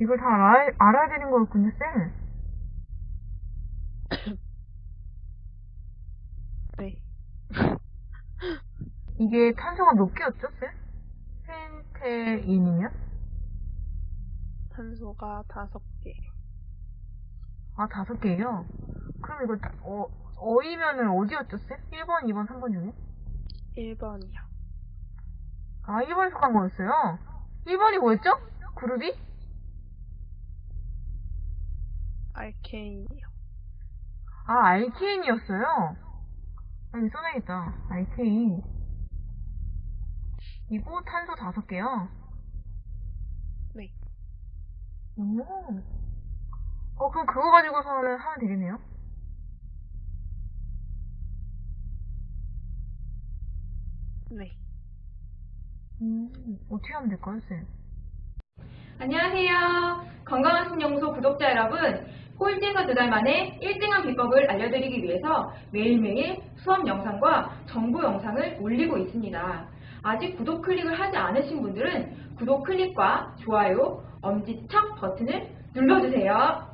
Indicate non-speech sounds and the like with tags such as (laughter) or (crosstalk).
이걸 다 알아야, 알아야 되는 거였군요, 쌤. (coughs) 네. (laughs) 이게 탄소가 몇 개였죠, 쌤? 펜테인이요? 탄소가 다섯 개. 아, 다섯 개요? 그럼 이거, 다- 어, 어이면은 어디였죠, 쌤? 1번, 2번, 3번 중에? 1번이요. 아, 1번에 속한 거였어요? 1번이 뭐였죠? 그룹이? 알케인이요. 아, 알케인이었어요? 여기 써놔야겠다. 알케인. 이거 탄소 다섯 개요? 네. 오. 어, 그럼 그거 가지고서는 하면 되겠네요? 네. 음, 어떻게 하면 될까요, 쌤? 안녕하세요. 건강한 신연구소 구독자 여러분. 꼴찌가 두달 만에 1등한 비법을 알려드리기 위해서 매일매일 수업 영상과 정보 영상을 올리고 있습니다. 아직 구독 클릭을 하지 않으신 분들은 구독 클릭과 좋아요, 엄지척 버튼을 눌러주세요.